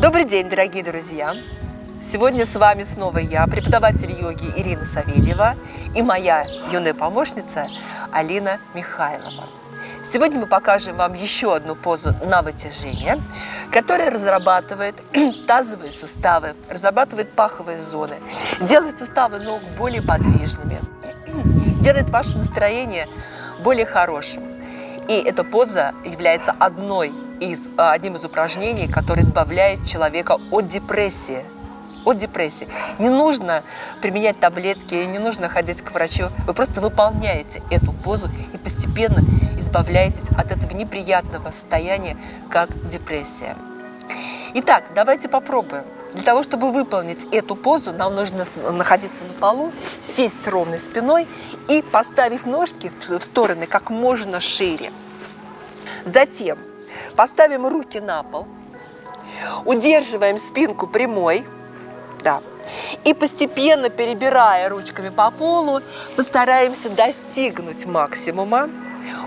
Добрый день, дорогие друзья! Сегодня с вами снова я, преподаватель йоги Ирина Савельева и моя юная помощница Алина Михайлова. Сегодня мы покажем вам еще одну позу на вытяжение, которая разрабатывает тазовые суставы, разрабатывает паховые зоны, делает суставы ног более подвижными, делает ваше настроение более хорошим. И эта поза является одной из, одним из упражнений, который избавляет человека от депрессии. От депрессии. Не нужно применять таблетки, не нужно ходить к врачу. Вы просто выполняете эту позу и постепенно избавляетесь от этого неприятного состояния, как депрессия. Итак, давайте попробуем. Для того, чтобы выполнить эту позу, нам нужно находиться на полу, сесть ровной спиной и поставить ножки в стороны как можно шире. Затем поставим руки на пол, удерживаем спинку прямой, да, и постепенно, перебирая ручками по полу, постараемся достигнуть максимума.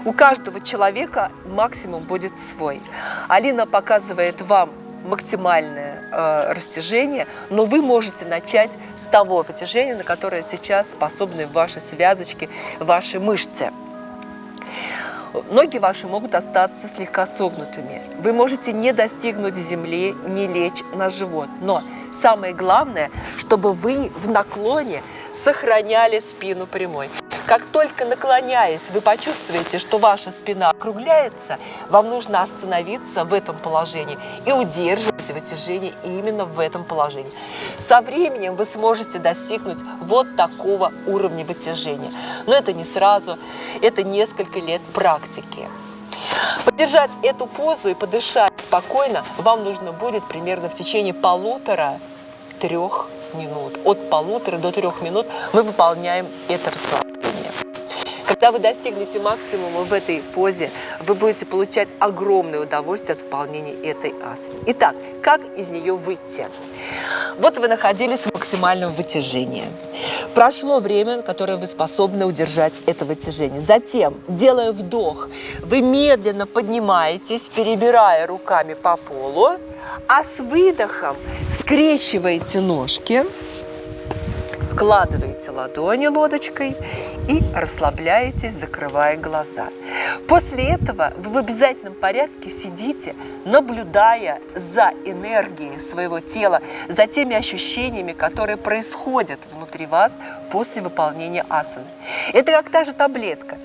У каждого человека максимум будет свой. Алина показывает вам максимальное э, растяжение, но вы можете начать с того вытяжения, на которое сейчас способны ваши связочки, ваши мышцы. Ноги ваши могут остаться слегка согнутыми. Вы можете не достигнуть земли, не лечь на живот. Но самое главное, чтобы вы в наклоне сохраняли спину прямой. Как только наклоняясь, вы почувствуете, что ваша спина округляется, вам нужно остановиться в этом положении и удерживать вытяжение именно в этом положении. Со временем вы сможете достигнуть вот такого уровня вытяжения. Но это не сразу, это несколько лет практики. Поддержать эту позу и подышать спокойно вам нужно будет примерно в течение полутора-трех минут. От полутора до трех минут мы выполняем это расслабление. Когда вы достигнете максимума в этой позе, вы будете получать огромное удовольствие от выполнения этой асаны. Итак, как из нее выйти? Вот вы находились в максимальном вытяжении. Прошло время, которое вы способны удержать это вытяжение. Затем, делая вдох, вы медленно поднимаетесь, перебирая руками по полу, а с выдохом скрещиваете ножки, складываете ладони лодочкой и расслабляетесь, закрывая глаза. После этого вы в обязательном порядке сидите, наблюдая за энергией своего тела, за теми ощущениями, которые происходят внутри вас после выполнения асаны. Это как та же таблетка.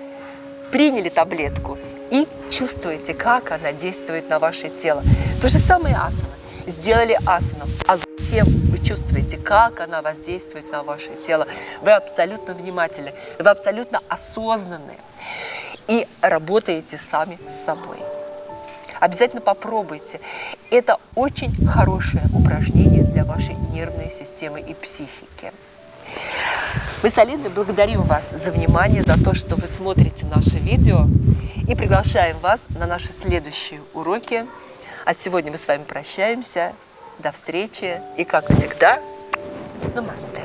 Приняли таблетку и чувствуете, как она действует на ваше тело. То же самое асана. Сделали асану, затем вы чувствуете, как она воздействует на ваше тело. Вы абсолютно внимательны, вы абсолютно осознанны и работаете сами с собой. Обязательно попробуйте. Это очень хорошее упражнение для вашей нервной системы и психики. Мы с Алиной благодарим вас за внимание, за то, что вы смотрите наши видео и приглашаем вас на наши следующие уроки. А сегодня мы с вами прощаемся. До встречи и, как всегда, намасте.